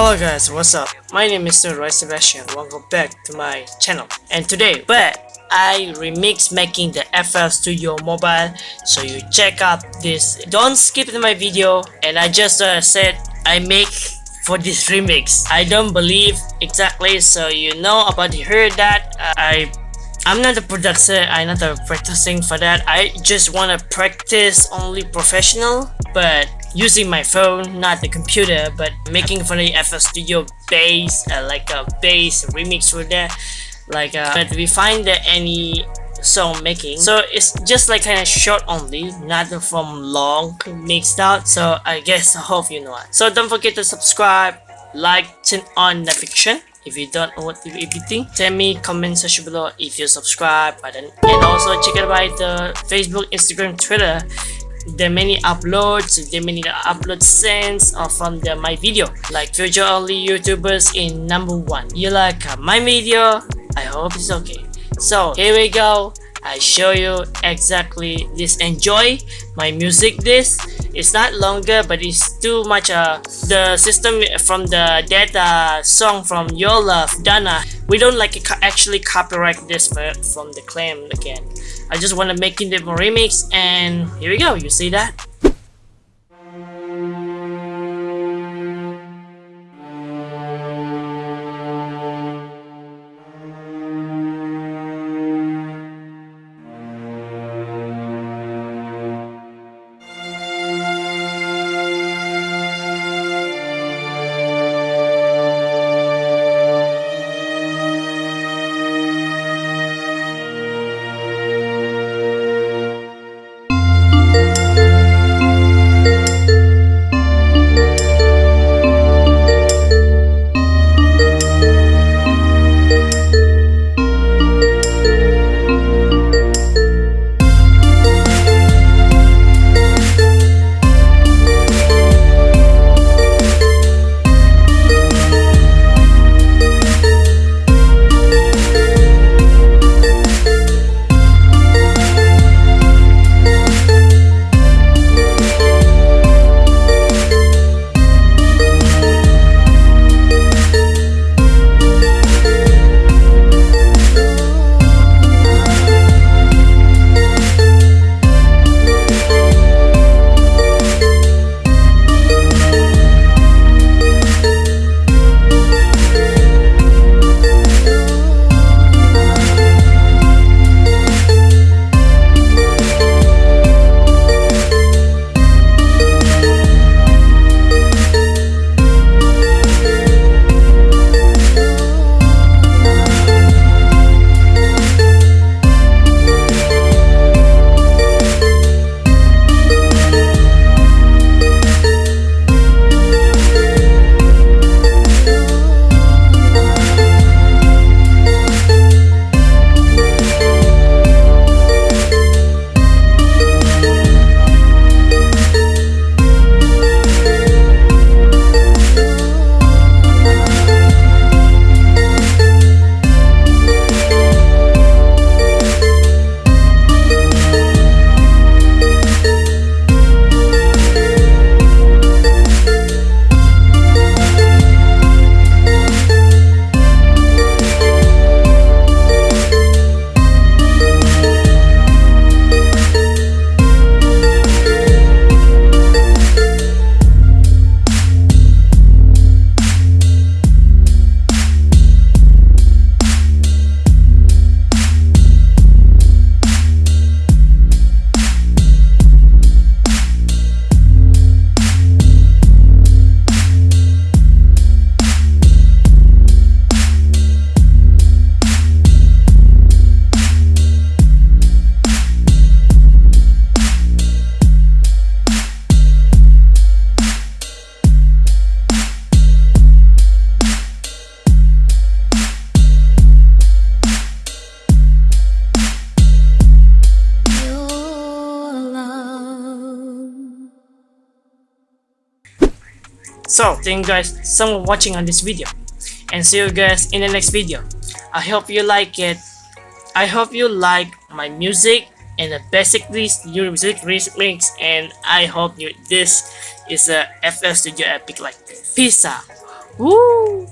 Hello guys, what's up? My name is. Roy Sebastian. Welcome back to my channel. And today, but I remix making the FL Studio mobile. So you check out this. Don't skip my video. And I just uh, said I make for this remix. I don't believe exactly. So you know about heard that uh, I I'm not a producer, I'm not a practicing for that. I just wanna practice only professional, but using my phone, not the computer, but making for the FL Studio bass, uh, like a bass remix for that. Like, uh, but we find that any song making so it's just like kind of short only not from long mixed out so i guess i hope you know so don't forget to subscribe like turn on notification if you don't know what everything. Tell me comment section below if you subscribe button. And also check out by the facebook instagram twitter there many uploads the many upload sends uh, from the my video. Like future only youtubers in number one. You like uh, my video? I hope it's okay. So here we go. I show you exactly this. Enjoy my music this. It's not longer but it's too much uh the system from the data song from your love Dana. We don't like actually copyright this from the claim again I just want to make a remix and here we go you see that So, thank you guys so much watching on this video. And see you guys in the next video. I hope you like it. I hope you like my music and the basically new music remix and I hope you this is a FL Studio Epic like out. Woo!